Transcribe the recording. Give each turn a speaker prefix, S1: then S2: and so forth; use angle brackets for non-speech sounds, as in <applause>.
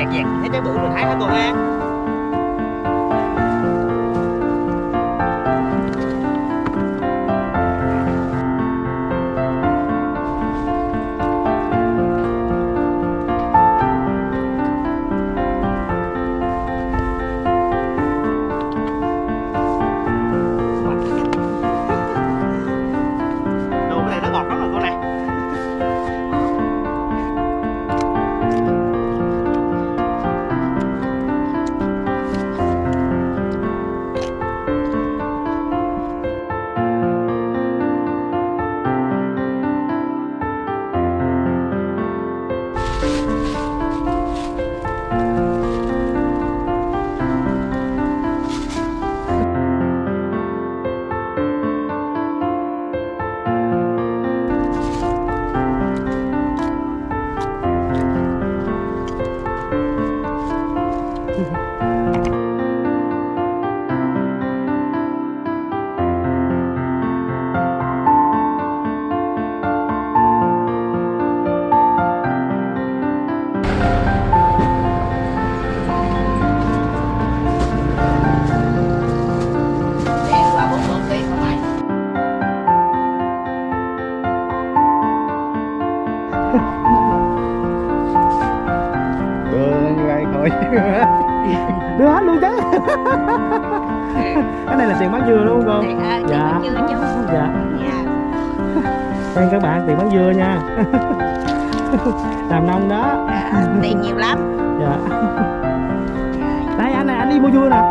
S1: dẹt dẹt. Thấy trái bự mình hái hả cô
S2: ha thôi <laughs>
S1: Đưa hết luôn chứ. <laughs> Cái này là tiền bán dừa đúng không Dạ.
S3: chưa chứ
S1: Dạ.
S3: dạ.
S1: Đây các bạn tiền bán dừa nha. <laughs> Làm nông đó.
S3: Dạ, tiền nhiều lắm.
S1: Dạ.
S3: Dạ.
S1: Đây anh này anh đi mua dưa nè